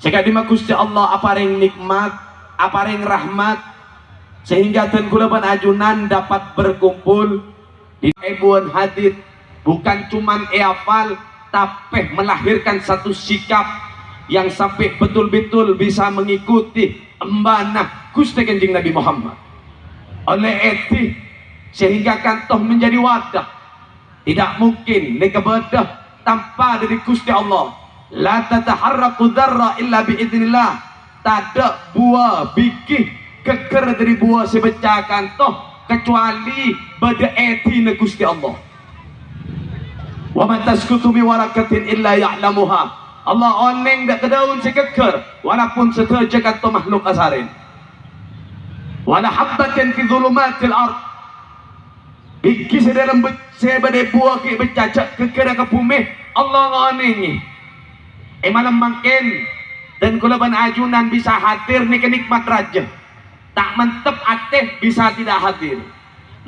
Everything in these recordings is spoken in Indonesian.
Sekadimat Gusti Allah apa ring nikmat, apa ring rahmat sehingga tengkula ajunan dapat berkumpul di ebuan hadit bukan cuman eafal tapi melahirkan satu sikap yang sampai betul-betul bisa mengikuti embanah Gusti Kanjeng Nabi Muhammad. Oleh eti sehingga kantoh menjadi wadah. Tidak mungkin nikebedah tanpa dari Gusti Allah la tataharraku dharra illa biidnillah tak ada buah bikih keker dari buah sebecah kantoh kecuali pada eti Gusti Allah. Wa man taskutu mi warakatin illa ya'lamuha. Allah oneng dak kedaun sekeker walaupun seteja kanto makhluk asarin. Wala habbatin fi dhulumatil ard. Iki sedalam badai buah ke bercacak ke kera ke bumi Allah ngonengi eh malam makin dan kulaban ajunan bisa hadir ni kenikmat raja. Tak mantep ateh bisa tidak hadir.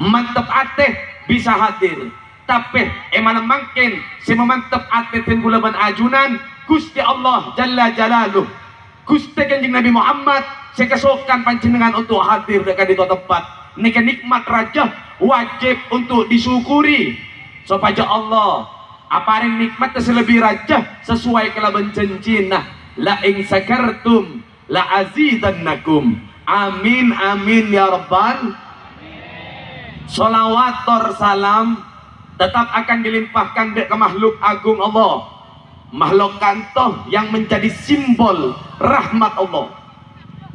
Mantep ateh bisa hadir. Tapi eh malam makin si memantep ateh dan kulaban ajunan Gusti Allah Jalla Jalaluh. Gusti kanjeng Nabi Muhammad saya kesokan panjenengan untuk hadir dekat di tempat. Ini nikmat raja wajib untuk disyukuri. Supaya Allah apa yang nikmat selebih raja sesuai kelaban nah la ing sakartum la azidannakum. Amin amin ya rabbal salawat salam tetap akan dilimpahkan ke makhluk agung Allah. Makhluk kantoh yang menjadi simbol rahmat Allah.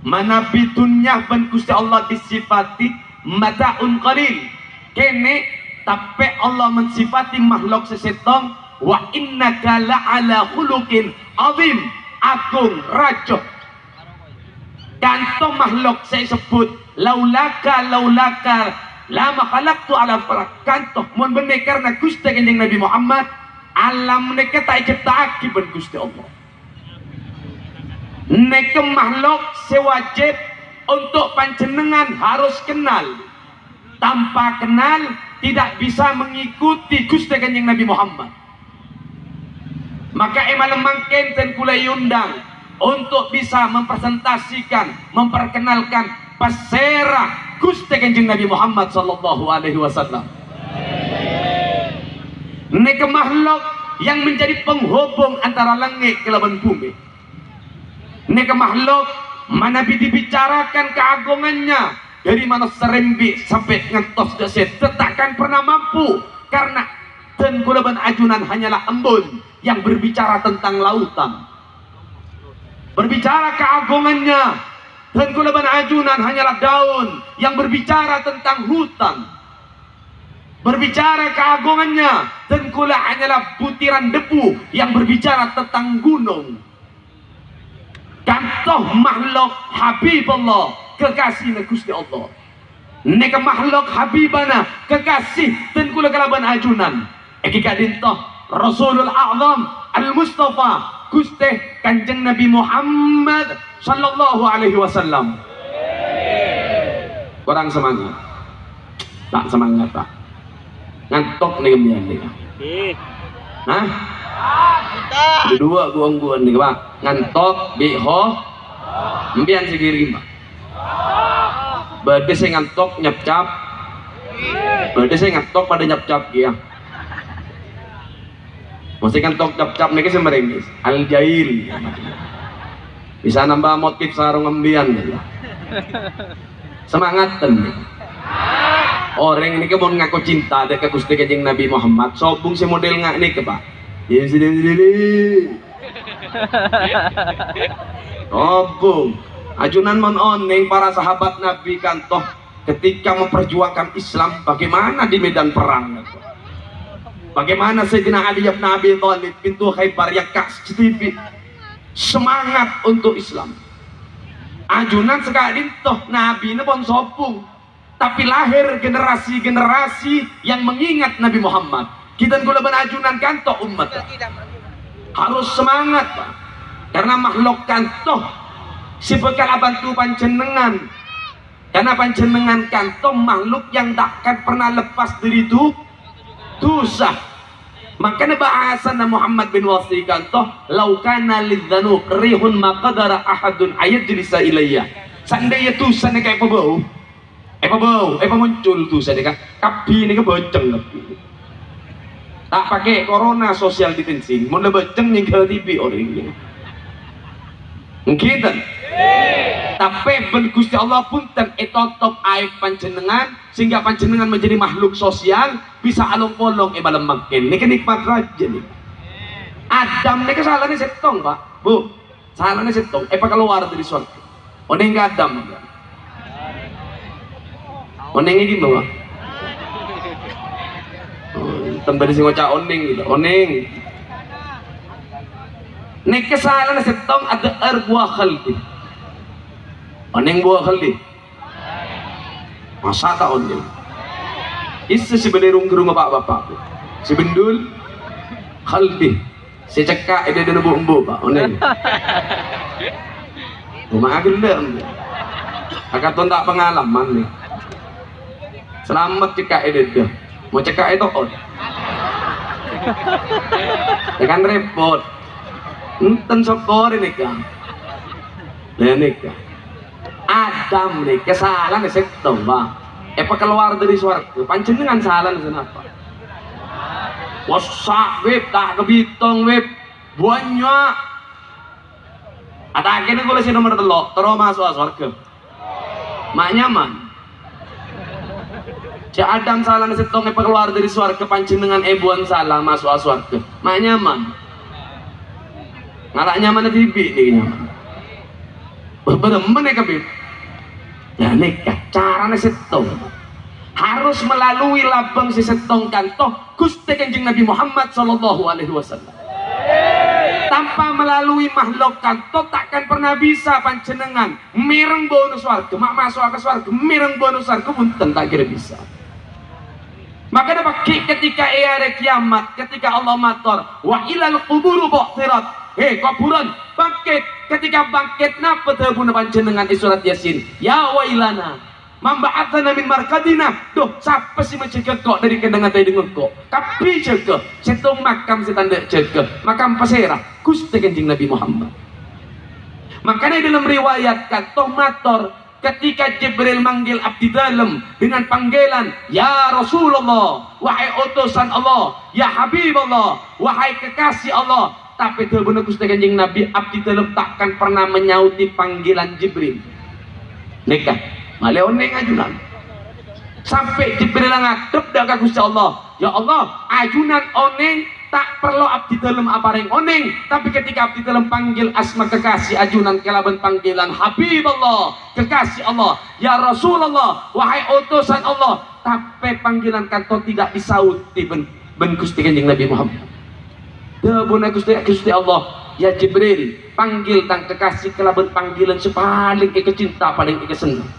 Mana bitunya ben Allah disifati mataun qalil. Kene tapi Allah mensifati makhluk sesetong wa innaka la'ala khuluqin azim agung raja kantong makhluk saya sebut laulaka laulaka lama khalaqtu ala kantoh mun bener karena Gusti kanjeng Nabi Muhammad alam mereka tak cipta ben Gusti Allah. Neke makhluk sewajib untuk panjenengan harus kenal. Tanpa kenal tidak bisa mengikuti Gusti Kanjeng Nabi Muhammad. Maka emal mangken dan kula undang untuk bisa mempresentasikan memperkenalkan pasera Gusti Kanjeng Nabi Muhammad sallallahu alaihi wasallam. Neke makhluk yang menjadi penghubung antara langit ke laban bumi. Neka makhluk mana dibicarakan keagungannya dari mana serembi sampai ngentos deset tetakkan pernah mampu. Karena dan kulaban ajunan hanyalah embun yang berbicara tentang lautan. Berbicara keagungannya. Dan kulaban ajunan hanyalah daun yang berbicara tentang hutan. Berbicara keagungannya. Dan kula hanyalah butiran debu yang berbicara tentang gunung. Contoh makhluk Habibullah kekasih Gusti Allah. Neka makhluk Habibana kekasih dan kula kalaban ajunan. Eki kadintoh Rasulul A'zam Al-Mustafa Gusti Kanjeng Nabi Muhammad sallallahu alaihi wasallam. Kurang semangat. Tak semangat tak ngantok nih kemudian nih Hah? dua buang buang nih pak. Ngantok biho mbian segiri pak berarti saya ngantok nyap cap berarti saya ngantok pada nyap cap ya masih ngantok nyap cap nih saya merengis al jail bisa nambah motif sarung ngembian ya. semangat ten orang ini mau ngaku cinta ke Gusti Kanjeng Nabi Muhammad. Sobung si model ngak nih ke pak? Ya sini sini Obung ajunan mon oneng para sahabat Nabi kantoh ketika memperjuangkan Islam bagaimana di medan perang? Bagaimana Sayyidina Ali bin Abi Thalib pintu Khaybar yang TV semangat untuk Islam. Ajunan sekali toh nabi ini pun sopung. Tapi lahir generasi-generasi yang mengingat Nabi Muhammad. Kita gula ajunan kanto umat. Harus semangat Pak. karena makhluk kanto si bekal bantu pancenengan karena pancenengan kanto makhluk yang takkan pernah lepas dari itu dosa. Makanya bahasan Muhammad bin Wasi kanto laukana lidzanu rihun maqadara ahadun ayat jelisa ilayya. Seandainya dosa kayak apa bau? Apa bau? Apa muncul dosa kan? Kapi ini keboceng kapi tak pakai corona social distancing. Mau lebeceng yang ke TV orang mungkin tapi Gusti Allah pun ten etotop aib panjenengan sehingga panjenengan menjadi makhluk sosial bisa alung polong e malam makin ini kenikmat raja nih. Adam ini kesalahannya setong pak. Bu salahnya setong eh keluar dari suatu oneng Adam oneng ini gimana tembari sing ngocak oning gitu. Oning nek kesalahan setong ada er buah oning buah khaldi. Masa tak oning Isa si benerung ke rumah bapak-bapak si bendul khaldi. Si cekak ada di embu pak. Oning rumah agendem Akaton tak pengalaman nih selamat cekak ada mau cekak itu on ya kan repot. Enten sokor ini kan ini kan Adam nih kesalahan setong bang apa keluar dari suarga panjenengan salah kenapa wasak web tak kebitong web banyak ada akhirnya gue lagi nomor telok terus masuk suarga mak nyaman Si Adam salah nasi tonge keluar dari suarga pancing dengan ebuan salah masuk suarga. Mak nyaman. Ngalak nyaman di tibi nih nyaman. Berdemen ya kabib. Ya nikah cara nasi tong harus melalui labang si setong kantoh Gusti Kanjeng Nabi Muhammad sallallahu alaihi wasallam. Tanpa melalui makhluk kanto takkan pernah bisa pancenengan mireng bonus warga mak masuk ke warga mireng bonus warga pun tak kira bisa maka dapat ketika ada kiamat, ketika Allah matur, wa ilal kuburu bu'thirat. Hei kuburan bangkit. Ketika bangkit napa terbuna panjenengan surat Yasin? Ya wailana. Mamba'athana min markadina. Duh, siapa sih mencegah kok dari kendangan tadi dengan kok? Tapi cegah, setung makam setanda cegah. Makam pasera, Gusti Kanjeng Nabi Muhammad. Makanya dalam riwayat kata mator ketika Jibril manggil abdi dalam dengan panggilan Ya Rasulullah wahai utusan Allah Ya Habib Allah wahai kekasih Allah tapi benar Gusti Kanjeng Nabi abdi dalam takkan pernah menyauti panggilan Jibril. Nikah maleone ajunan sampai Jibril ngadep dak Gusti Allah. Ya Allah ajunan oneng tak perlu abdi dalam apareng oneng. Tapi ketika abdi dalam panggil asma kekasih ajunan kelaban panggilan Habib Allah kekasih Allah. Ya Rasulullah wahai utusan Allah. Tapi panggilan kanto tidak disauti ben, ben Gusti Kanjeng Nabi Muhammad Debuna Gusti Gusti Allah. Ya Jibril panggil tang kekasih kelaban panggilan sepaling ke cinta paling ke senang.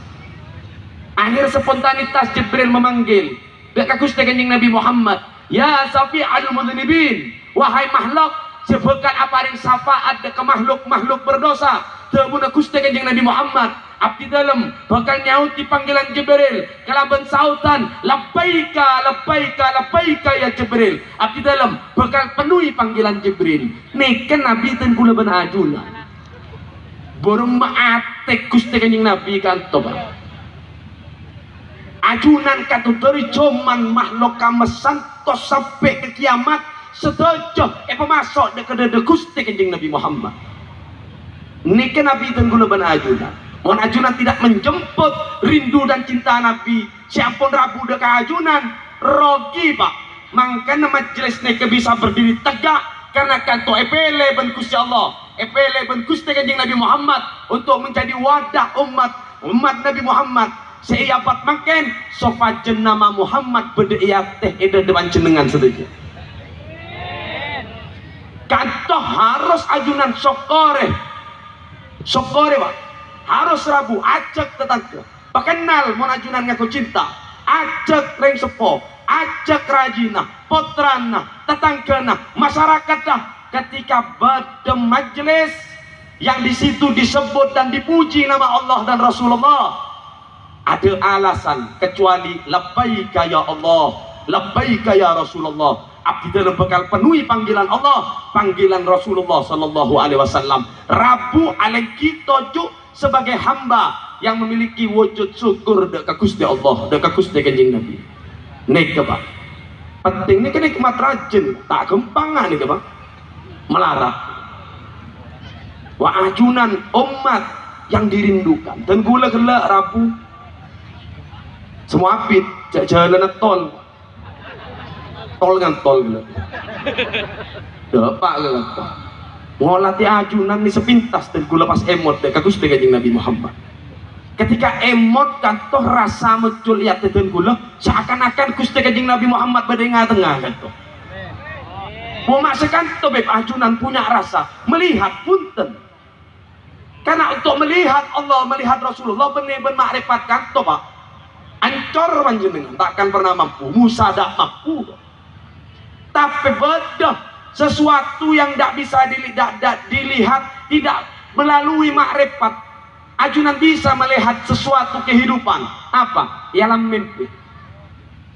Akhir spontanitas Jibril memanggil. Dekat Gusti Kanjeng Nabi Muhammad. Ya Safi al mudnibin Wahai makhluk Sebutkan apa yang syafaat ke makhluk-makhluk berdosa. Tebuna kusti kanjeng Nabi Muhammad Abdi dalam bakal nyauti panggilan Jibril. Kalaban sautan Labbaika, labbaika, labbaika ya Jibril. Abdi dalam bakal penuhi panggilan Jibril. Nih kan Nabi dan kula benajunan Borong maatek kanjeng Nabi kan tobat ajunan katuturi cuman makhluk kamesan tos sampai ke kiamat sedojo eh pemasok dek de gusti Nabi Muhammad. Ini kan Nabi itu guna ben Mohon ajunan tidak menjemput rindu dan cinta Nabi? Siapun rabu dek ajunan? Rogi pak. Makanya majelis neke bisa berdiri tegak karena kanto epele ben Gusti Allah. Epele ben Gusti kencing Nabi Muhammad untuk menjadi wadah umat umat Nabi Muhammad. Seiapat makin sofajen nama Muhammad berdaya teh eda depan jenengan setuju kantoh harus ajunan sokore sokore pak harus rabu ajak tetangga. Pakenal mau ajunan ngaku cinta. Ajak reng sepo. Ajak rajina potrana tetanggana masyarakat dah. Ketika pada majelis yang di situ disebut dan dipuji nama Allah dan Rasulullah ada alasan kecuali labbaika ya Allah labbaika ya Rasulullah. Abdi dalam bekal penuhi panggilan Allah panggilan Rasulullah sallallahu alaihi wasallam. Rabu alaih kita juk sebagai hamba yang memiliki wujud syukur dekat Gusti Allah dekat Gusti Kanjeng Nabi. Nek apa penting ini nikmat rajin. Tak gempangan nih apa melarat. Wa ajunan umat yang dirindukan. Dan gula gula rabu. Semua apit. Jalan tol. Tol kan tol gula dapat gula ngolati ajunan ni sepintas dan gula pas emot dek kagus dengan Nabi Muhammad ketika emot kan toh rasa muncul lihat dan gula seakan-akan Gusti Kanjeng Nabi Muhammad berdengar tengah kan toh mau masukkan toh beb ajunan punya rasa melihat punten karena untuk melihat Allah, melihat Rasulullah benar-benar makrifat kanto pak. Ancor panjenengan takkan pernah mampu. Musa tak mampu. Tapi bedah sesuatu yang tidak bisa dilihat, dilihat tidak melalui makrifat. Ajunan bisa melihat sesuatu kehidupan. Apa? Ialah mimpi.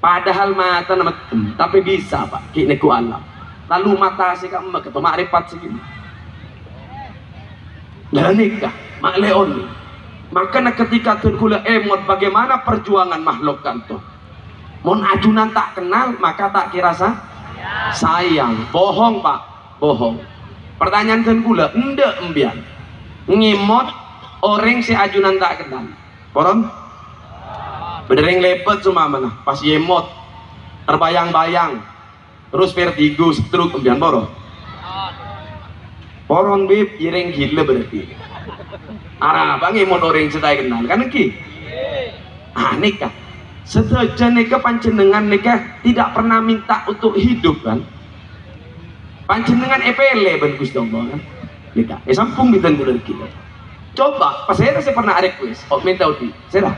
Padahal mata nama tapi bisa pak. Kini ku alam. Lalu mata sih kamu ketemu makrifat segini dan nikah mak leon maka ketika terkula emot bagaimana perjuangan makhluk kanto mon ajunan tak kenal maka tak kira sah sayang. Bohong pak. Bohong. Pertanyaan terkula ende embian ngimot orang si ajunan tak kenal. Poron berdering lepet cuma mana? Pas yemot terbayang-bayang. Terus vertigo stroke embian boros Poron bib ireng gila berarti. Arah bang mau orang cetai kenal. Kan ki? Ah nikah. Setelah nikah pancenengan nikah tidak pernah minta untuk hidup kan? Pancenengan EPL ben Gusti Allah kan? Nikah. Eh sampung bitan bulan kita. Coba, pas saya saya pernah request, oh minta uti, saya.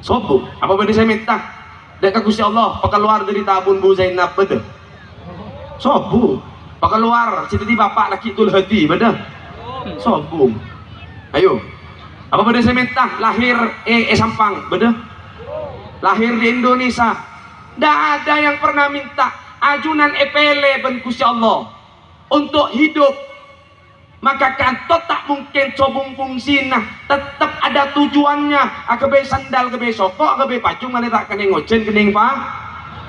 Sopo, apa benda saya minta? Dekat Gusti Allah, keluar dari tabun Bu Zainab betul. Sopo, keluar cita-cita bapak laki tul hati benar sombong ayo apa benda saya minta lahir eh, eh sampang benar lahir di Indonesia. Tidak ada yang pernah minta ajunan epele ben Allah untuk hidup. Maka kantor tak mungkin cobung fungsi nah tetap ada tujuannya. Akabe sandal akabe sokok akabe pacung mana tak kena ngocen kening pak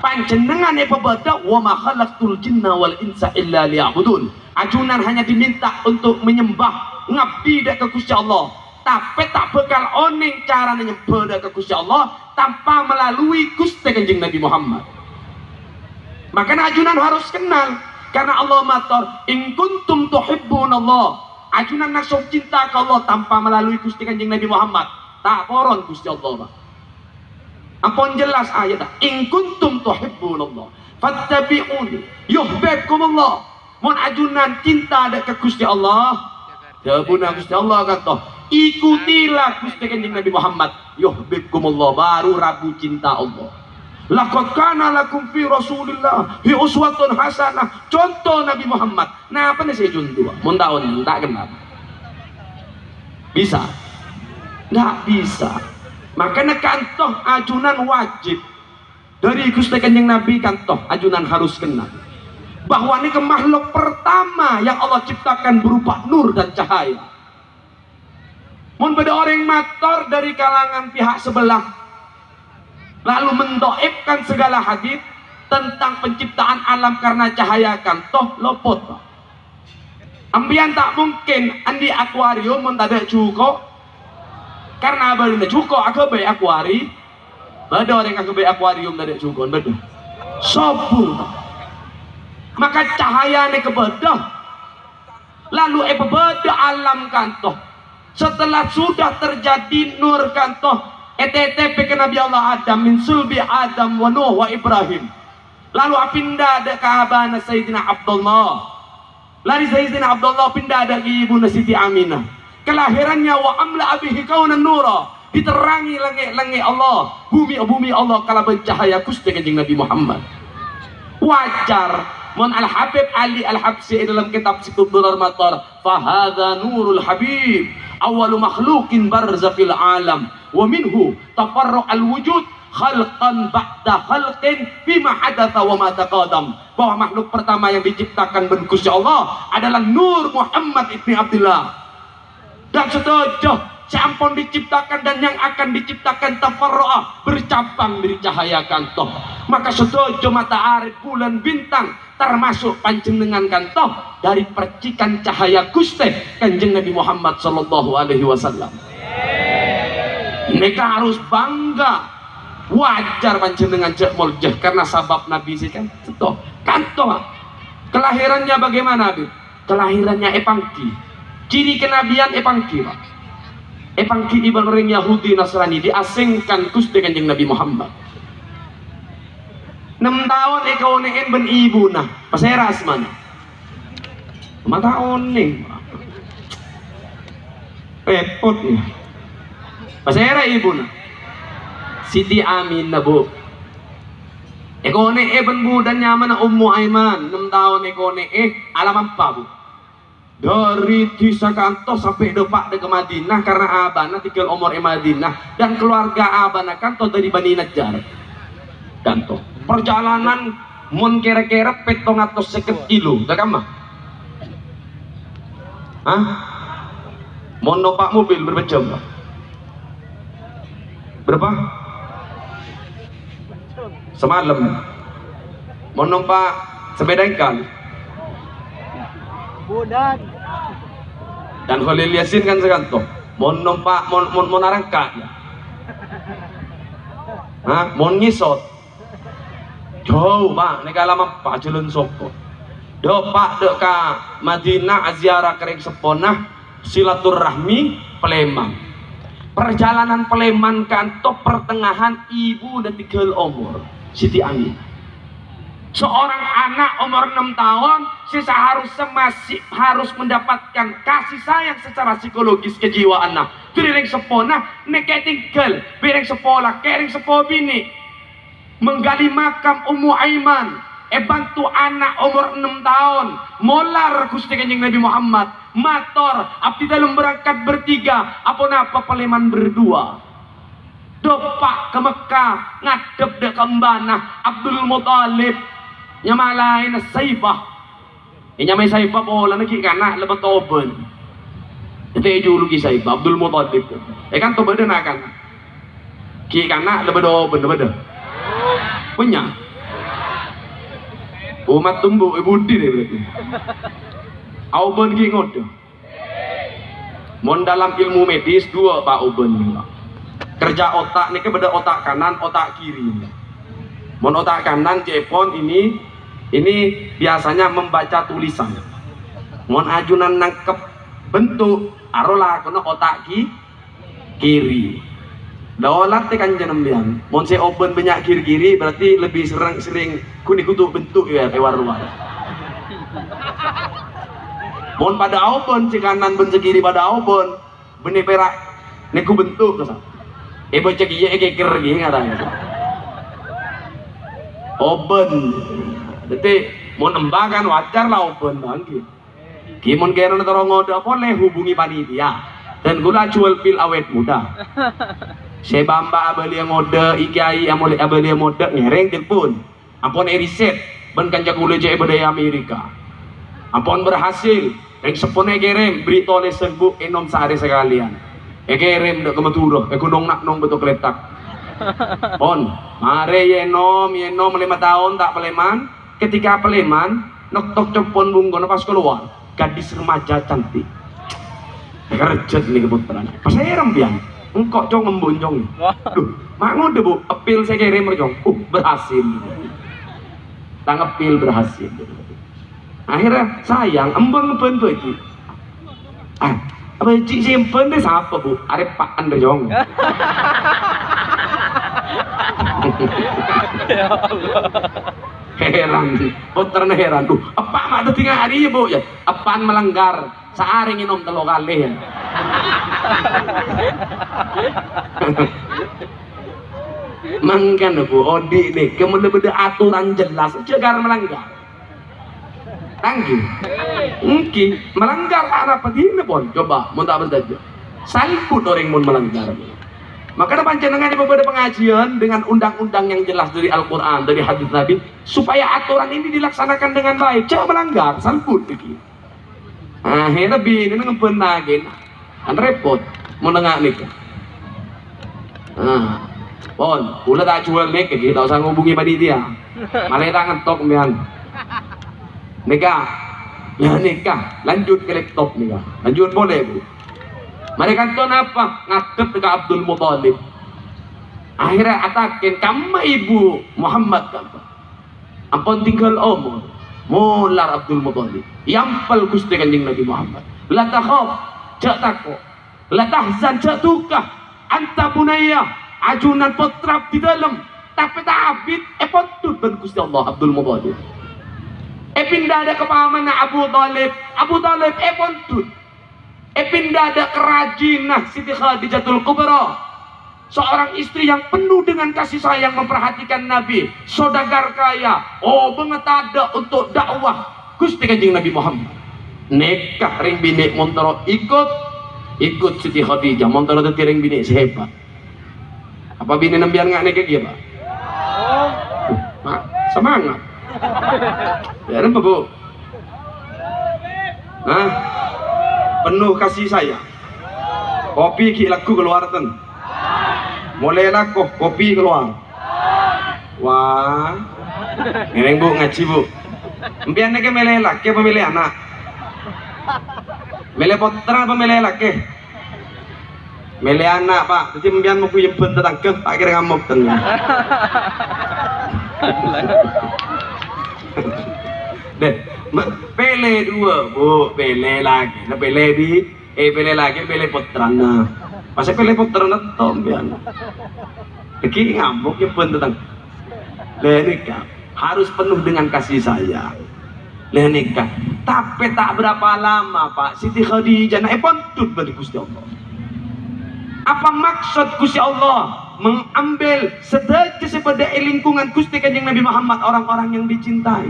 panjenengan e pebada wa ma khalaqtul jinna wal insa illa liya'budun. Ajunan hanya diminta untuk menyembah ngabdi dak ke Gusti Allah. Tapi tak bekal oning cara menyembah dak ke Allah tanpa melalui Gusti Kanjeng Nabi Muhammad. Maka ajunan harus kenal karena Allah matur in kuntum tuhibbunallah. Ajunan nak cinta ke Allah tanpa melalui Gusti Kanjeng Nabi Muhammad. Tak poron Gusti Allah Ampun jelas ayat in kuntum tuhibbunallah. Fattabi'uni yuhibbukumullah mun ajunan cinta ada ke Gusti Allah. Jawabuna Gusti Allah kata ikutilah Gusti Kanjeng Nabi Muhammad yuhibbukumullah baru rabu cinta Allah Laqad kana lakum fi Rasulillah hi uswatun hasanah. Contoh Nabi Muhammad. Nah, apa nih saya contoh? Mun tahun tak kenal. Bisa? Nggak bisa. Makanya kantoh ajunan wajib dari Gusti Kanjeng Nabi kantoh ajunan harus kenal bahwa ini makhluk pertama yang Allah ciptakan berupa nur dan cahaya. Mun beda orang mator dari kalangan pihak sebelah. Lalu mendoibkan segala hadis tentang penciptaan alam karena cahaya kantoh lopot. Ambian tak mungkin. Andi akuarium mendadak cukup karena abang na cuko aku bay akuari ada orang aku bay akuarium dari cukon betul sobu maka cahaya ni kebedah. Lalu e beda alam kantoh setelah sudah terjadi nur kantoh ETTP ke Nabi Allah Adam min sulbi Adam wa Nuh wa Ibrahim. Lalu apinda ada kahabana Sayyidina Abdullah. Lari Sayyidina Abdullah pindah ada ibu Siti Aminah. Kelahirannya wa amla abihi kaunan nura. Diterangi langit-langit Allah. Bumi bumi Allah kala bercahaya kusti kanjeng Nabi Muhammad. Wajar mon al Habib Ali al Habsi dalam kitab Situdur Matar fahadha nurul Habib awalu makhlukin barza fil alam wa minhu tafarru al wujud khalqan ba'da khalqin bima hadatha wa ma taqadam bahwa makhluk pertama yang diciptakan berkusi Allah adalah Nur Muhammad ibni Abdullah. Dan setuju campon diciptakan dan yang akan diciptakan tafarroah bercabang cahaya kantoh maka setuju mata arif bulan bintang termasuk panjenengan kantoh dari percikan cahaya guste kanjeng Nabi Muhammad Sallallahu Alaihi Wasallam. Mereka harus bangga. Wajar panjenengan cek muljah karena sabab Nabi sih kan setuh. Kantoh kelahirannya bagaimana Nabi kelahirannya epangki. Ciri kenabian epangki pak epangki ibang orang Yahudi Nasrani diasingkan kus dengan yang Nabi Muhammad. Enam tahun ekau neen ben ibu nah pasera mana lima tahun nih repot nih pasera ibu nah. Siti Amin na bu. Eko ne e ben bu dan nyaman na ummu Aiman. Enam tahun eko ne eh alam apa bu dari Tisakanto sampai depak ke Madinah karena abana tinggal umur Madinah dan keluarga abana kanto dari Bani Najjar kanto perjalanan mun kira-kira petong atau seket kilo tak mah Hah? Numpak mobil berapa jam? Berapa? Semalam. Mau numpak sepeda ikan? Budan. Dan Khalil Yasin kan sekanto. Mau numpak, mau mau narangka. Hah? Mau ngisot. Jauh pak, ini lama pak jalan soko. Do pak dek ka Madinah aziarah kering seponah silaturahmi Peleman. Perjalanan Peleman kanto pertengahan ibu dan tiga umur Siti Amin seorang anak umur 6 tahun sisa harus masih harus mendapatkan kasih sayang secara psikologis kejiwaan nah kering sepona neke tinggal. Bereng sepolah kering sepo bini. Menggali makam Ummu Aiman. Eh bantu anak umur 6 tahun. Molar Gusti Kanjeng Nabi Muhammad. Mator abdi dalam berangkat bertiga. Apa napa paleman berdua. Dopak ke Mekah ngadep dek kembana Abdul Muthalib. Nyamalain saifah nyamai saifah bola lagi kana lebat toben. Itu julu ki saifah Abdul Muttalib eh kan toben nak kan? Ki kana lebat toben lebat punya. Umat tumbuh ibu di deh berarti. Auben ki ngodo Mon dalam ilmu medis dua pak Auben kerja otak nih beda otak kanan otak kiri. Mon otak kanan cepon ini ini biasanya membaca tulisan. Mohon ajunan nangkep bentuk arola kena otak ki kiri. Daulat tekan jenemian mohon saya open banyak kiri kiri berarti lebih sering sering kuning kutu bentuk ya lewat luar mohon pada open si kanan ben kiri pada open. Benih perak neku bentuk kesal eh baca iya eh ngarang open jadi mau nembangkan wajar lah open bangki. Kimon kena ntar ngoda boleh hubungi panitia dan gula jual pil awet muda. Saya bamba abali yang ngoda ikai amole abali yang ngoda ngereng telepon. Ampun eriset ben kanjak gula jaya budaya Amerika. Ampun berhasil yang sepone kirim berita oleh sembuh enom sehari sekalian. E kirim dek kemeturo, e gunung nak nong betul keletak. Pon, mare yenom yenom lima tahun tak peleman, ketika Peleman nok cepon bunggo pas keluar gadis remaja cantik. Kerjet nih keputeran. Pas saya rembian engkau cong ngembunjong duh mak ngode bu. Apil saya kirim merjong. Uh berhasil. Tang apil berhasil. Akhirnya sayang embang ngebantu itu ah apa cik simpen deh siapa bu? Arep pak anda jong ya Allah heran. Putra heran. Tuh apa mak tinggal hari bu? Ya apaan melanggar? Sehari minum telur kali ya. Mangkan bu, odi nih, kemudian beda aturan jelas, cegar melanggar. Tanggi, mungkin melanggar arah begini pun, coba, mau tak berdaja. Salput orang mau melanggar. Maka panjenengan beberapa pengajian dengan undang-undang yang jelas dari Al-Quran, dari hadis Nabi, supaya aturan ini dilaksanakan dengan baik. Jangan melanggar, salput lagi. Akhirnya bini ngempen lagi, kan repot, menengah nih. Nah, pon, ulah tak jual nih, kita usah ngubungi panitia. Malah tak ngetok mian. Nikah, ya nikah, lanjut ke laptop nikah, lanjut boleh bu. Mereka itu apa? Ngadep ke Abdul Muthalib. Akhirnya atakin, kamu ibu Muhammad apa? Ampun tinggal umur. Mular Abdul Muthalib. Yampal gusti kanjeng Nabi Muhammad. La takhaf, jak takut. La tahzan, jak duka. Anta bunaya, ajunan putra di dalam. Tapi tak abid, eh potut dan gusti Allah Abdul Muthalib. Eh pindah ada kepahaman Abu Talib. Abu Talib, eh pontut. Eh ada kerajinah Siti Khadijatul Kubra. Seorang istri yang penuh dengan kasih sayang memperhatikan Nabi. Sodagar kaya. Oh banget ada untuk dakwah. Gusti kanjeng Nabi Muhammad. Nekah ring bini montoro ikut. Ikut Siti Khadijah. Montoro itu ring bini sehebat. Apa bini nembian nggak nekah dia pak? Semangat. Ya apa bu? Hah? Penuh kasih sayang. Kopi ki laku keluar ten. Mulai laku kopi keluar. Wah. Ngereng bu ngaji bu. Mbian ke milih laki apa milih anak? Milih putra apa milih laki? Milih anak pak. Jadi mbian mau tentang ke tak kira ngamuk ten. Deh pele dua. Bu pele lagi. Nah pele di? Eh pele lagi pele putrana masa pele putrana tom bian Lagi ngamuk ya pun tentang lenika harus penuh dengan kasih sayang. Lenika tapi tak berapa lama pak. Siti Khadijah naik pontut bagi Gusti Allah. Apa maksud Gusti Allah mengambil sedekah sepada lingkungan Gusti Kanjeng Nabi Muhammad orang-orang yang dicintai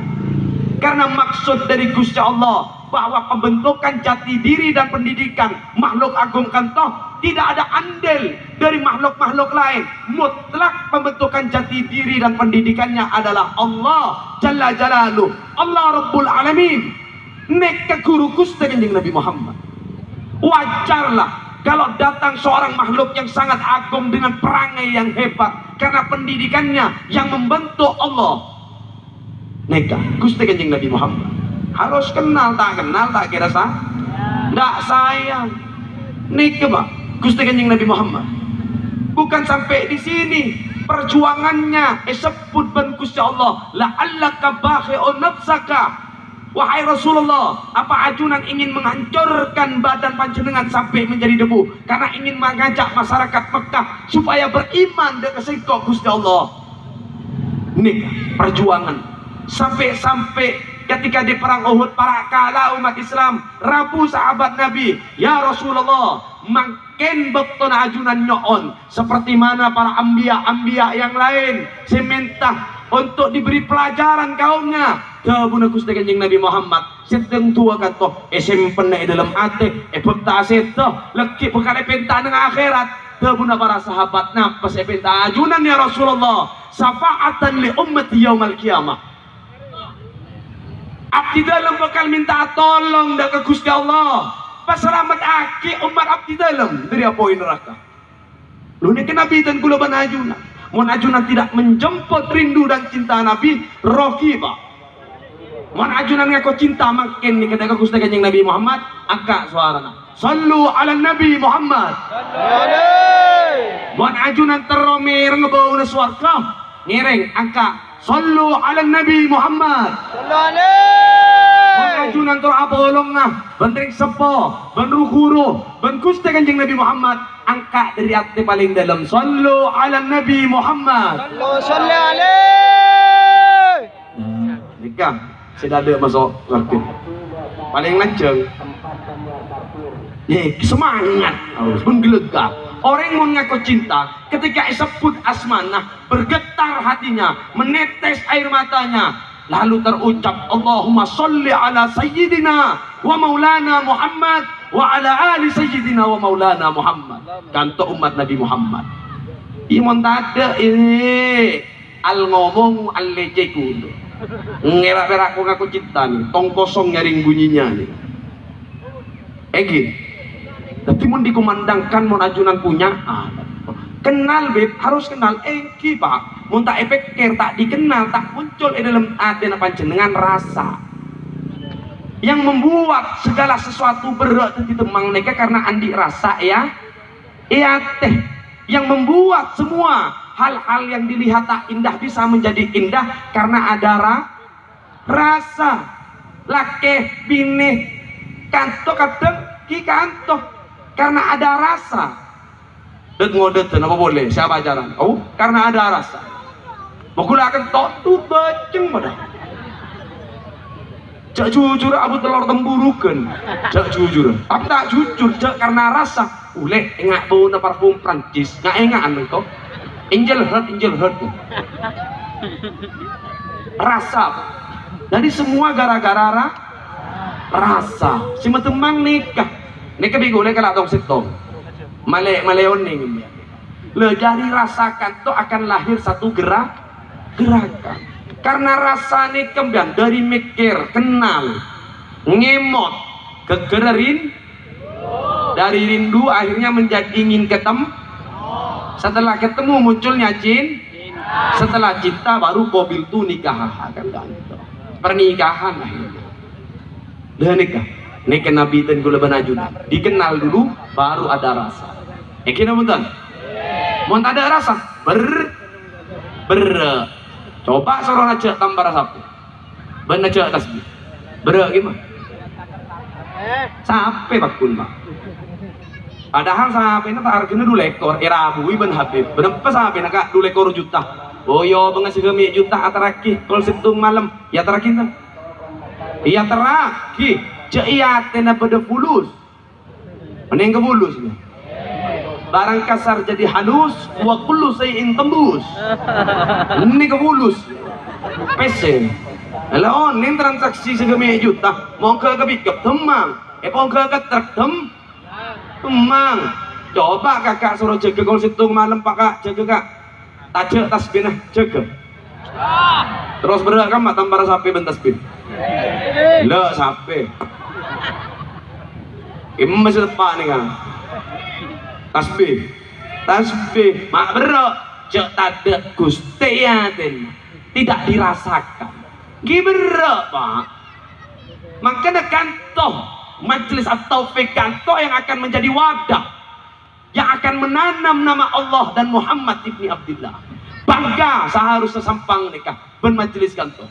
karena maksud dari Gusti Allah bahwa pembentukan jati diri dan pendidikan makhluk agung kantoh tidak ada andil dari makhluk-makhluk lain. Mutlak pembentukan jati diri dan pendidikannya adalah Allah Jalla Jalaluh. Allah Rabbul Alamin. Nek guru Gusti Kanjeng Nabi Muhammad. Wajarlah kalau datang seorang makhluk yang sangat agung dengan perangai yang hebat. Karena pendidikannya yang membentuk Allah nikah Gusti Kanjeng Nabi Muhammad. Harus kenal tak kenal tak kira sah? Tidak sayang. Nikah pak Gusti Kanjeng Nabi Muhammad. Bukan sampai di sini. Perjuangannya. Eh sebut ben Gusti Allah. La'allaka bakhi'un nafsaka. Wahai Rasulullah, apa ajunan ingin menghancurkan badan panjenengan sampai menjadi debu? Karena ingin mengajak masyarakat Mekah supaya beriman dengan sengkok Gusti Allah. Ini perjuangan sampai-sampai ketika di perang Uhud para kala umat Islam rabu sahabat Nabi ya Rasulullah makin betul ajunan nyoon. Seperti mana para ambia-ambia yang lain minta untuk diberi pelajaran kaumnya. Tabuna Gusti Kanjeng Nabi Muhammad. Seteng tua kata eh simpen dalam hati eh bekta seto leki bekale penta nang akhirat. Tabuna para sahabat napas eh penta ajunan ya Rasulullah? Syafaatan li ummati yaumal kiamah abdi dalam bakal minta tolong dari Gusti Allah. Pasalamat aki umat abdi dalam dari apa neraka? Lu ini Nabi dan kula banajuna mun ajunan tidak menjemput rindu dan cinta Nabi rohiba mun ajunan ngaku cinta makin nih ketika Gusti Kanjeng Nabi Muhammad angka suarana sallu ala Nabi Muhammad. Mun ajunan teromer ngebawa swarga ngiring angka sallu ala Nabi Muhammad. Sallu mengajunan tur apolong nah bentring sepo benru guru kanjeng Nabi Muhammad angka dari hati paling dalam. Sallu ala Nabi Muhammad. Sallu alaihi nikah sudah ada masuk ngerti paling lanceng nih semangat. Harus menggelegar orang mau ngaku cinta ketika disebut asmanah bergetar hatinya menetes air matanya. Lalu terucap Allahumma salli ala sayyidina wa maulana Muhammad wa ala ali sayyidina wa maulana Muhammad. Kanto umat Nabi Muhammad. Iman tada ini al ngomong al lece kuno ngerak-ngerak aku ngaku cinta nih. Tong kosong nyaring bunyinya nih. Egi tapi mau dikumandangkan mau ajunan punya ah, kenal beb. Harus kenal. Egi pak. Mau tak efek care tak dikenal tak muncul di dalam hati apa jenengan rasa. Yang membuat segala sesuatu berat di temang mereka karena andi rasa ya. Iya teh. Yang membuat semua hal-hal yang dilihat tak indah bisa menjadi indah karena ada ra rasa. Lake bine kanto kadang ki kanto karena ada rasa. Det ngodet apa boleh. Siapa jalan oh karena ada rasa. Akan tok tu baceng pada. Cak jujur abu telur temburukan. Cak jujur. Tapi tak jujur Cak karena rasa. Ule enggak bau na parfum Prancis. Nggak enggak anu kau Angel heart Angel heart Rasa Jadi semua gara-gara ra, rasa. Si temang nikah Lah tong setong Male maleon nih Le dari rasakan tuh akan lahir satu gerak Gerakan. Karena rasanya kembang dari mikir kenal ngemot kegererin dari rindu akhirnya menjadi ingin ketemu setelah ketemu munculnya jin setelah cinta baru mobil tuh nikah kan pernikahan akhirnya. Dan nikah nikah nabi dan gula banajuna dikenal dulu baru ada rasa. Ekin apa betul? Mau ada rasa? Ber ber. Coba suruh aja tambah sapu benar aja tasbih berak gimana? Sampai bakun pak. Padahal sampai tak harganya dua ekor. Irabu iban habib. Berapa sampai nak dua ekor juta? Oh yo bengas gemi juta ataraki kalau situng malam ya terakhir kan iya iya tena pada fulus mending ke fulus nih barang kasar jadi halus wa kullu sayin tembus. Ini kebulus. Pesen. Alah, ini transaksi segemi juta. Mau ke ke pickup temang eh mau ke ke truk tem temang coba kakak suruh jaga kalau situ malam pak kak. Jaga kak. Tajuk tasbih jaga. Terus berat kan mata para sapi ben tasbih lo sapi ini masih nih kan tasbih. Tasbih. Mak bro jok tade gusti tidak dirasakan. Gibro pak. Makanya kantoh majelis atau kantoh yang akan menjadi wadah yang akan menanam nama Allah dan Muhammad ibni Abdullah bangga seharusnya sampang nikah bermajelis kantoh.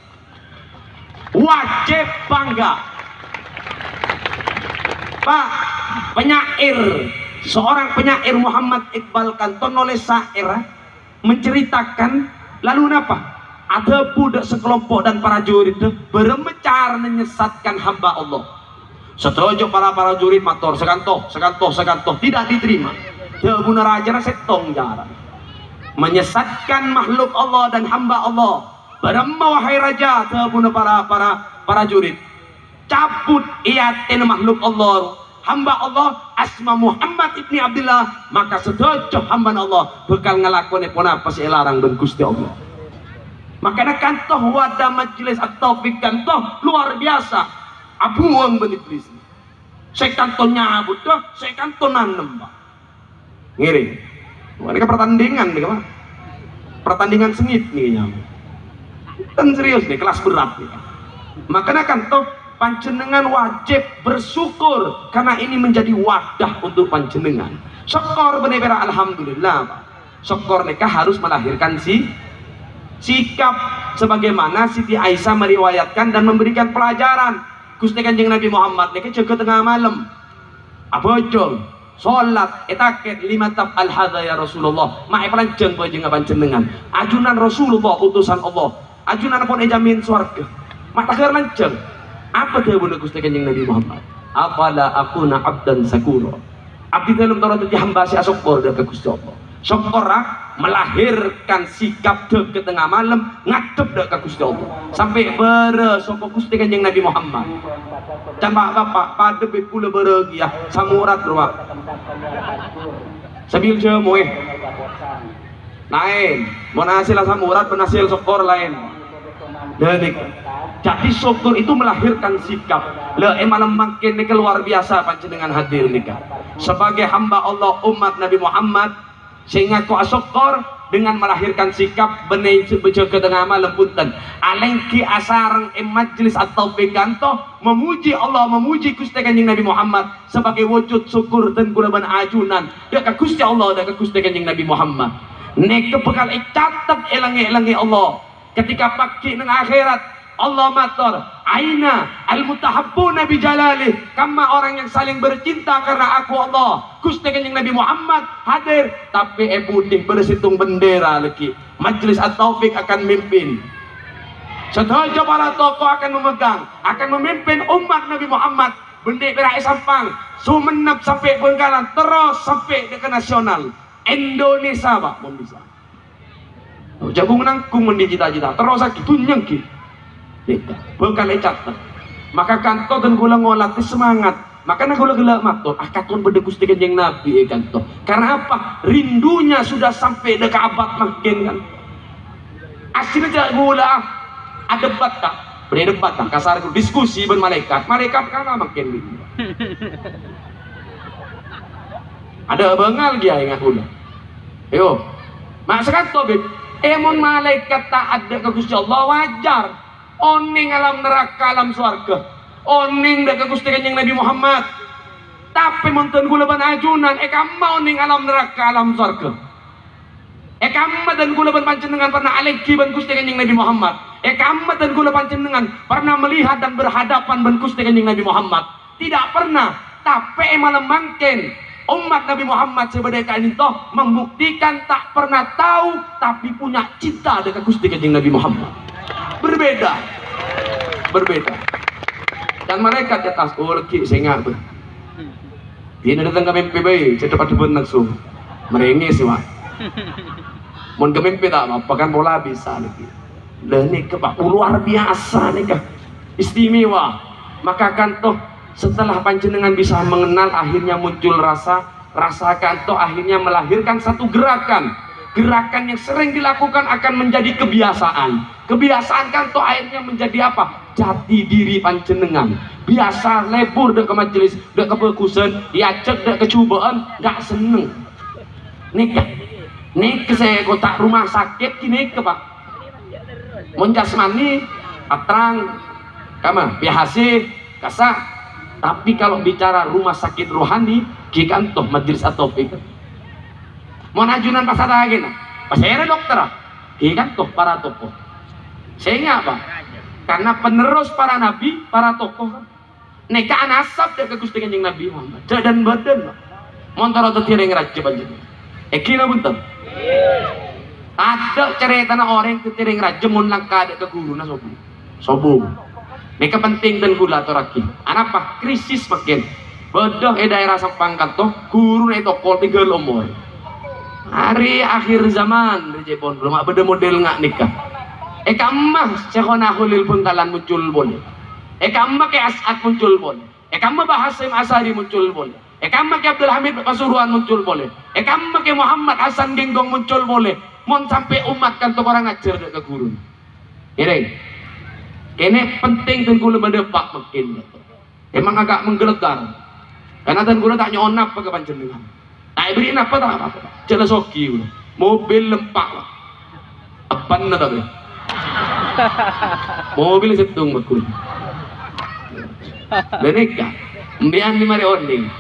Wajib bangga Pak penyair. Seorang penyair Muhammad Iqbal Kanton oleh syair menceritakan lalu apa ada budak sekelompok dan para jurid bermecar menyesatkan hamba Allah. Setuju para para jurid mator sekantoh sekantoh sekantoh tidak diterima. Debuna raja setong jarak menyesatkan makhluk Allah dan hamba Allah. Beremma wahai raja Debuna para para para jurid cabut iatin makhluk Allah. Hamba Allah asma Muhammad ibni Abdullah maka sedojo hamba Allah. Bekal ngelakoni pun apa sih larang dan Gusti Allah. Maka ada kantoh wadah majelis atau kantoh luar biasa. Abuang ben iblis saya kantoh nyabut dah saya kantoh nanem pak. Ngiri. Mereka pertandingan nih pak. Pertandingan sengit nih nyamuk kan serius nih kelas berat nih makanya kantoh panjenengan wajib bersyukur karena ini menjadi wadah untuk panjenengan. Syukur benar alhamdulillah syukur nikah harus melahirkan si sikap sebagaimana Siti Aisyah meriwayatkan dan memberikan pelajaran. Gusti Kanjeng Nabi Muhammad nikah jaga tengah malam. Apa jol sholat etaket lima tab al ya Rasulullah. Mae pelanjang panjang panjenengan. Ajunan Rasulullah utusan Allah. Ajunan pun ejamin swarga. Mak tagar lanceng apa bunda Gusti Kanjeng Nabi Muhammad? Afala akuna abdan sakura? Abdi dalam Torah itu hamba si asokor dan ke Gusti Allah. Syokora melahirkan sikap dek ke tengah malam ngadep dek ke Gusti Allah. Sampai bere soko Gusti kanjeng Nabi Muhammad. Cambak bapak pada pula beregi ya samurat rumah Sabil jemuh lain mau samurat penasil sokor lain Denik. Jadi syukur itu melahirkan sikap. Le emalam makin ini luar biasa panjenengan hadir nikah. Sebagai hamba Allah umat Nabi Muhammad sehingga ku syukur dengan melahirkan sikap benih bejo ke tengah malam punten alengki asarang em majlis atau peganto memuji Allah memuji Gusti Kanjeng Nabi Muhammad sebagai wujud syukur dan kulaban ajunan ya ke Gusti Allah dan ke Gusti Kanjeng Nabi Muhammad nek bekal catat elangi-elangi Allah ketika pagi nang akhirat Allah matur aina al mutahabbuna bi jalali kama orang yang saling bercinta karena aku Allah. Gusti Kanjeng Nabi Muhammad hadir. Tapi e putih bersitung bendera lagi. Majelis at-taufik akan mimpin. Setuju para tokoh akan memegang akan memimpin umat Nabi Muhammad. Bendera sampang sumenep sampai Bengkalan terus sampai ke nasional. Indonesia Pak. Bisa jagung nangkung mendicita-cita terus lagi tunyang gitu bukan catat maka kanto dan gula ngolat semangat. Maka na gula gula mato akatun beda gusti kanjeng nabi eh kanto karena apa? Rindunya sudah sampai dekat abad makin kan akhirnya gula ada debat tak? Beri debat tak? Kasar diskusi ben malaikat. Malaikat kan makin rindu ada bengal dia ingat gula. Yo masakan to emon malaikat tak ada ke Gusti Allah wajar. Oning alam neraka alam swarga. Oning dak Gusti Kanjeng Nabi Muhammad. Tapi monten kula ban ajunan e kamma oning alam neraka alam swarga. E kamma dan kula ban panjenengan pernah aleki ban Gusti Kanjeng Nabi Muhammad. E kamma dan kula panjenengan pernah melihat dan berhadapan ban Gusti Kanjeng Nabi Muhammad. Tidak pernah tapi malam mangken umat Nabi Muhammad sebagai kain itu membuktikan tak pernah tahu tapi punya cinta dengan Gusti Kanjeng Nabi Muhammad. Berbeda. Berbeda. Dan mereka di atas urki saya ngabe ini datang ke mimpi bayi cepat dibun nafsu merengis wah mau ke mimpi tak apa kan bola bisa lagi dan ini kebak luar biasa nih kah istimewa. Maka kan toh setelah panjenengan bisa mengenal akhirnya muncul rasa rasakan toh akhirnya melahirkan satu gerakan. Gerakan yang sering dilakukan akan menjadi kebiasaan. Kebiasaan kan tuh akhirnya menjadi apa? Jati diri panjenengan. Biasa lebur dek ke majelis dek ke perkusen diajak dek kecubaan gak seneng. Nikah nih saya kota rumah sakit kini ke pak. Menjasmani atrang kama biasa kasah tapi kalau bicara rumah sakit rohani kikantoh majelis atau pikir mau najunan pas ada lagi nah? Pas saya dokter iya kan toh para tokoh. Sehingga apa? Karena penerus para nabi para tokoh kan neka anasab dari Gusti Kanjeng Nabi Muhammad. Dan badan montoro tetiring raja banjir eh kira bunten ada cerita na orang tetiring raja mun langka ada ke guru na Mereka penting dan gula atau raki. Anapa? Krisis makin. Bodoh eh daerah sampang kanto, guru itu kol tiga umur. Hari akhir zaman Rejepon belum ada model nggak nikah. Eh kamah cekona hulil kalan muncul boleh eh kamah ke asat muncul boleh eh kamah bahasim asari muncul boleh eh kamah ke Abdul Hamid Pasuruan muncul boleh eh kamah ke Muhammad Hasan Genggong muncul boleh mon sampai umat kan orang ngajar ke guru. Ini ini penting dan gula pak makin emang agak menggelegar. Karena dan gula tak nyonap ke panjenengan. Tak beri apa tak apa. Jelas soki mobil lempak lah apa na tapi. Mobil setung makul Beneka, mbian di mari onding.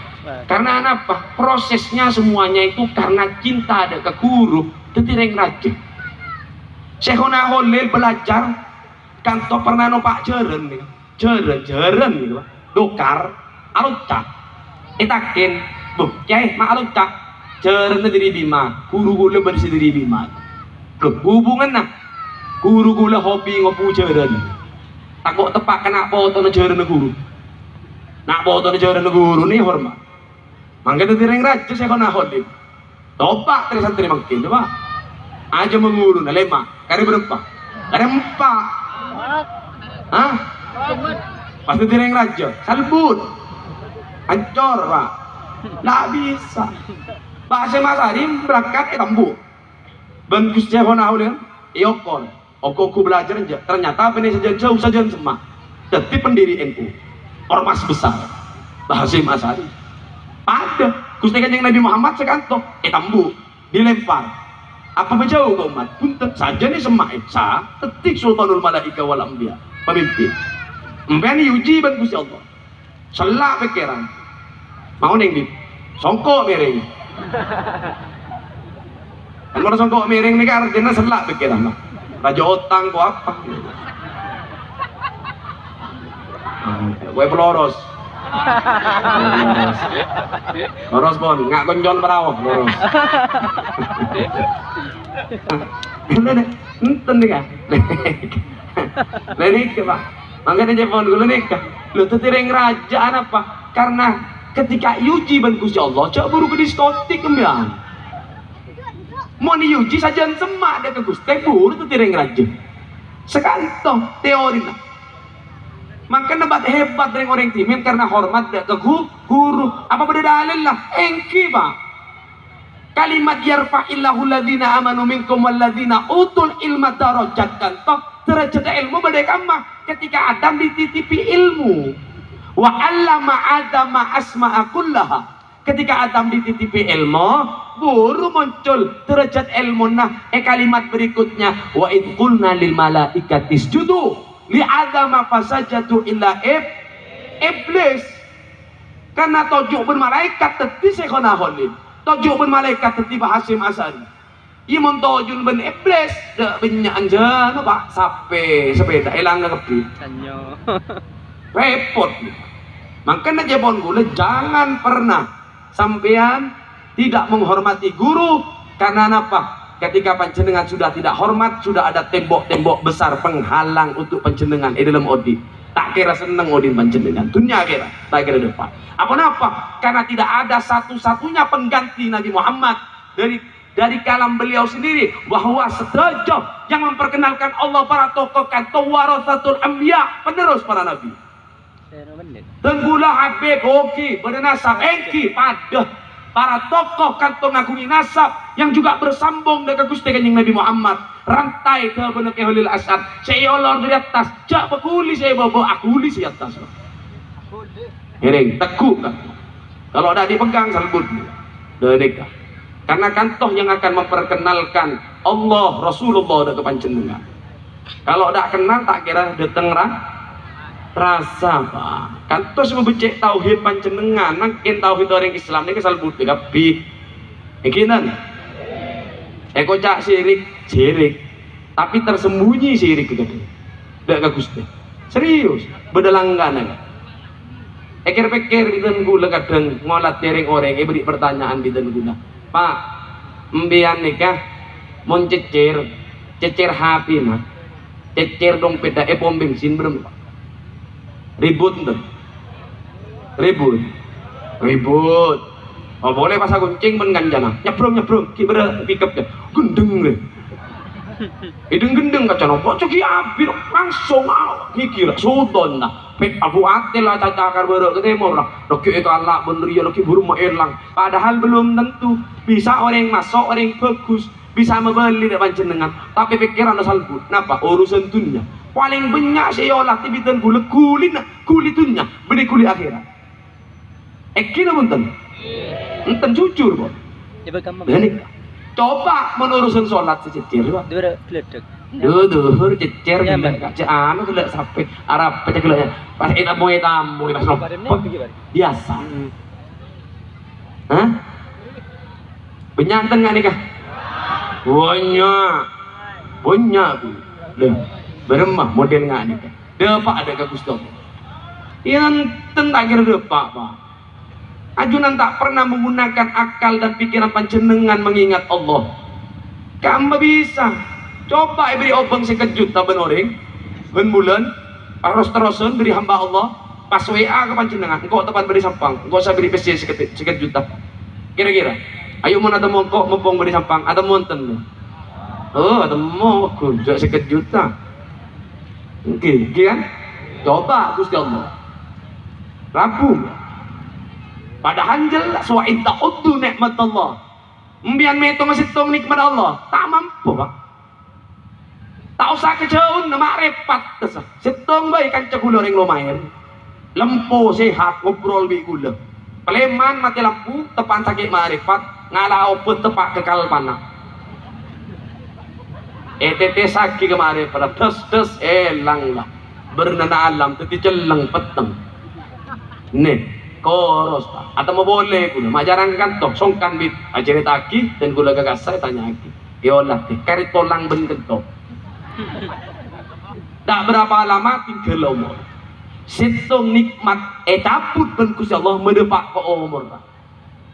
Karena apa? Prosesnya semuanya itu karena cinta ada ke guru, tetireng rajin. Syekhona Holil belajar kantor pernah no Pak Jeren nih. Jeren, Jeren. Dokar, alucak. Itakin Loh, cai maklum tak cerita diri bima, guru gula bersih diri bima. Hubungan nah, guru gula hobi ngopu ceren. Takut tepak kena foto na ceren guru. nak boto ni jauh guru ni hormat mangga tu tireng raja saya kena holim topak dari santri makin coba aja menguru na lema kari berempat kari empat Hah? Pasti tireng raja, salbut, hancur pak, nggak bisa. Pak Syekh Masari berangkat ke tambu, ben Gus Jehona ulian, iokon, oko ku belajar aja. Ternyata apa ini saja jauh saja semak, tapi pendiri NU, ormas besar, Pak Syekh Masari. Ada, Gusti Kanjeng Nabi Muhammad sekanto, eh tambu, dilempar, apa menjauh ke umat. Punten saja nih semak sa tetik sultanul malaika wal anbiya. Pemimpin. Mbani uji ban Gusti Allah. Selak pikiran. Mau neng di songkok miring. Kan orang songkok miring nih kan artinya selak pikiran lah raja otang kok apa? Gue peloros Loros pon, nggak konjon perahu, deh, enten nih kan. Leni ke pak, makanya dia pon dulu nih. Lu tuh tireng kerajaan apa? Karena ketika yuji ban Gusti Allah, cak buru ke diskotik kembiang. Mau ni yuji saja semak dia ke Gusti, buru tuh tireng raja. Sekantong teori lah. Maka nebat hebat dari orang timin karena hormat gu- guru. Apa beda dalil lah? Engki pak. Kalimat yarfa'illahu ladina amanu minkum walladina utul ilma darajat kan toh derajat ilmu beda kamah ketika Adam dititipi ilmu wa allama adama asma'a kullaha ketika Adam dititipi ilmu baru muncul derajat ilmu nah eh kalimat berikutnya wa id qulna lil malaikati isjudu li adama fasajadu illa ib iblis. Karena tojuk pun malaikat teti sekona holin tojuk pun malaikat teti bahasim asari Ia montojun ben iblis. Dak banyak anja no pak sape sepeda hilang kepi Sanyo. repot. Makanya jebon gula jangan pernah sampean tidak menghormati guru. Karena apa ketika panjenengan sudah tidak hormat sudah ada tembok-tembok besar penghalang untuk panjenengan. Di dalam odi tak kira seneng odin panjenengan. Dunia kira tak kira depan. Apa apa karena tidak ada satu-satunya pengganti Nabi Muhammad dari dari kalam beliau sendiri. Bahwa sederajat yang memperkenalkan Allah para tokoh kata warasatul anbiya penerus para nabi. Zero menit. Tenggula Habib Hoki bernasab Engki pada para tokoh kantong agumi nasab yang juga bersambung dengan Gusti Kanjeng Nabi Muhammad. Rantai ke benek Holil Asad. Saya olor dari atas. Jak bekuli saya bobo. Aku uli di atas. Miring, tekuk kan kalau ada dipegang salbut dedek karena kantoh yang akan memperkenalkan Allah Rasulullah dan kepanjenengan. Kalau tak kenal tak kira dateng ra rasa pak. Kantos membecek tauhid panjenengan. Nangkin tauhid orang Islam ini kesal budi kapi ikinan eh kocak sirik? Sirik. Tapi tersembunyi sirik gitu tidak Gusti. Serius? Berdelangganan ekir pikir bidan gula kadang ngolat tering orang eh beri pertanyaan bidan gula. Pak mbian nikah mon cecer cecer HP mah cecer dompet dah eh pom bensin berem pak ribut tuh ribut. Ribut. Oh boleh pas aku kuncing men ganjana nyebrong nyebrong ki bere pick gendeng ideng gendeng kaca nopo ceki abir langsung ah kira sudon nah pet abu atel lah caca akar bere ketemu lah. Doki kalak bener ya doki burung mau padahal belum tentu. Bisa orang masuk orang bagus. Bisa membeli dari panjenengan. Tapi pikiran asal but napa? Urusan dunia paling banyak saya olah tibitan gula kulin kulit dunia beri kulit akhirat. Eh kira punten enten jujur kok ini coba menurusan sholat sececer pak. Dua geledek. Duh, duhur cecer Ya, gila anu gila sampai Arab pecah gila pas itu mau tamu pas biasa. Hah? Penyanten nggak nikah? Banyak, banyak bu. Beremah model nggak nikah? Deh pak ada ke Gusto. Yang tentang deh pak. Ajunan tak pernah menggunakan akal dan pikiran panjenengan mengingat Allah. Kamu bisa. Coba beri obeng sekejut tak benoreng. Ben bulan. Harus terusan beri hamba Allah. pas WA ke panjenengan engkau tepat beri sampang engkau saya beri sekitar, sekitar juta kira-kira ayo mau ada mau kok mumpung beri sampang ada mau enten oh ada mau aku juga oke okay. kan? Coba Gusti Allah rampung padahal jelas wa in ta'uddu nikmat Allah Mbian meto ngasitong nikmat Allah tak mampu pak. Tak usah kejauhan nama repot. Tesah sitong baik kan cekula ring lumayan. Lempo sehat ngobrol bi gula. Peleman mati lampu tepan sakit marifat ngalau pun tepak kekal panah Pada des des elang lah. Bernana alam teti celeng peteng. Nih koros atau mau boleh gula majarang kantok songkan bit. Ajarit aki dan gula gagas saya tanya aki. Yolah teh kari tolang ben kentok tak berapa lama tinggal umur. Situng nikmat eh cabut ben Gusti Allah medepak ke umur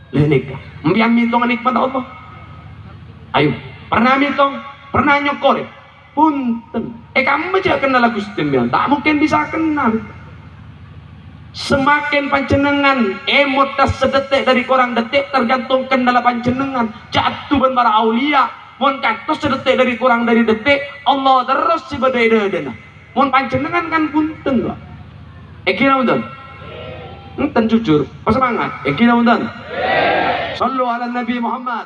lenika mbiang mitong nikmat Allah. Ayo pernah mitong pernah nyokor punten. Eh kamu aja kenal Gusti Allah tak mungkin bisa kenal. Semakin panjenengan emot tas sedetik dari korang detik tergantung kendala panjenengan. Jatuh ben para aulia. Mun kantos sedetik dari kurang dari detik Allah terus si bedai mun panjenengan kan punten kok Eki namun Enten jujur, pas semangat. Eki namun Sallu ala Nabi Muhammad.